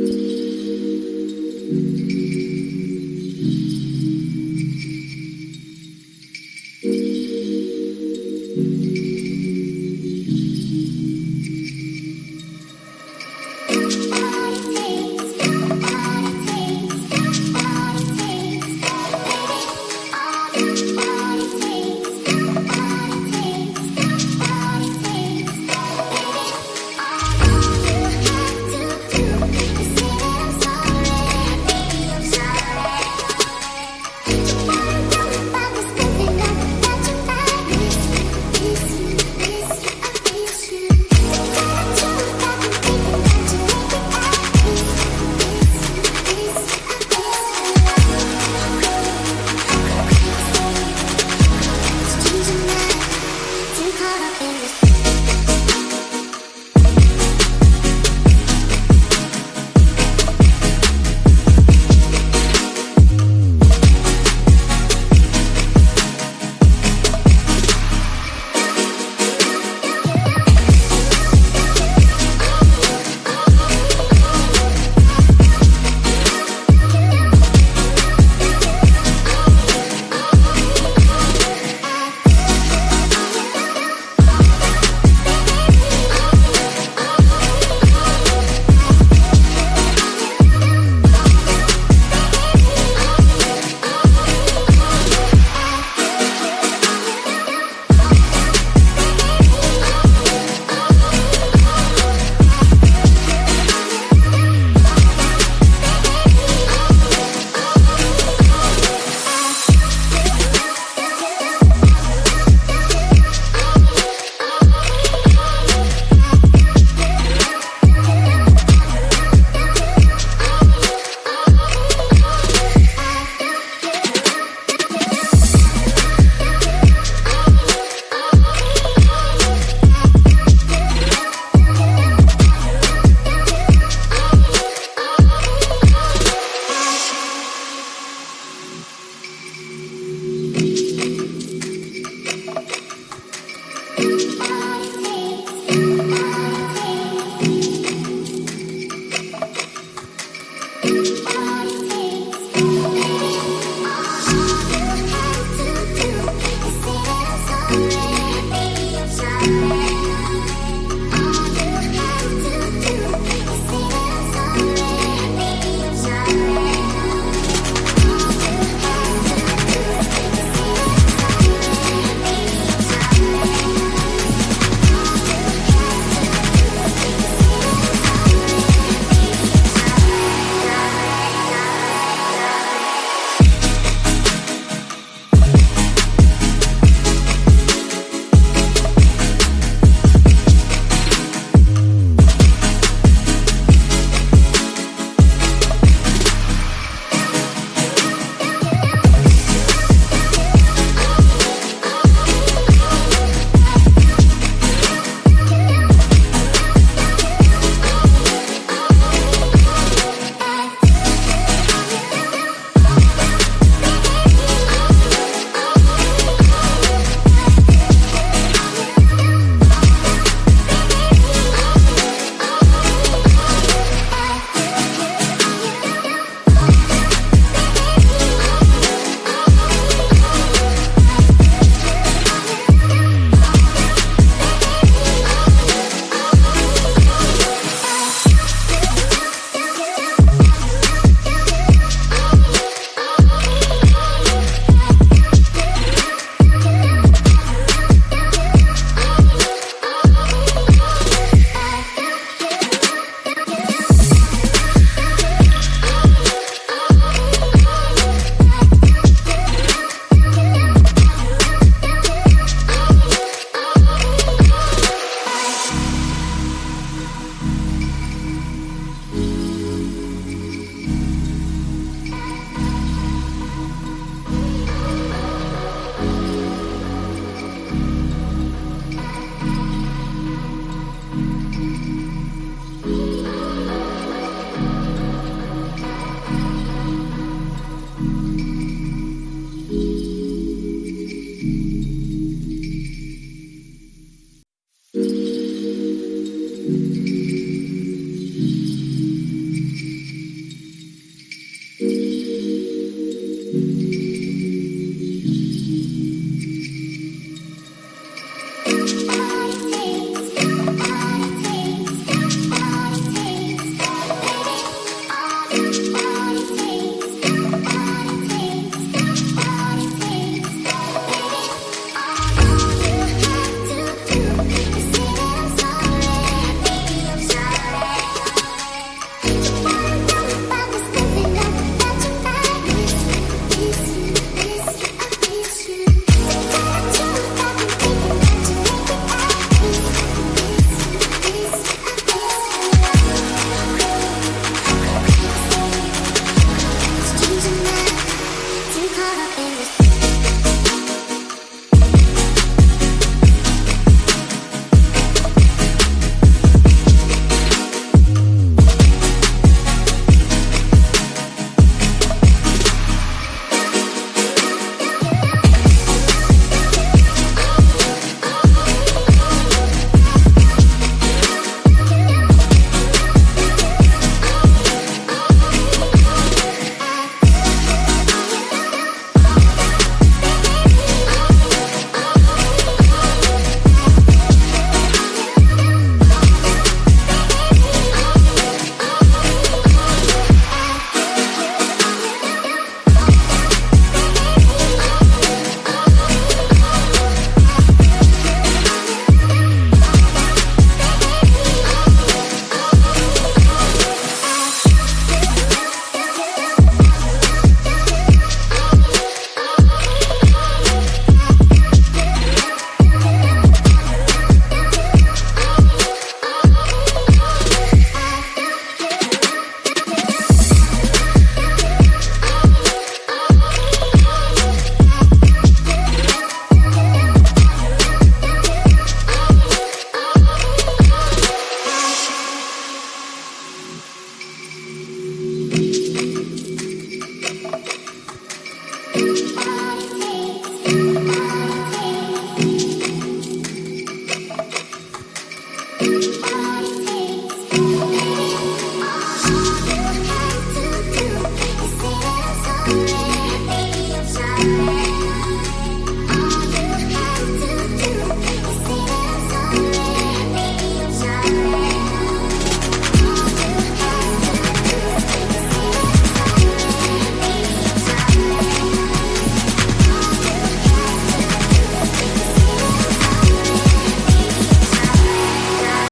you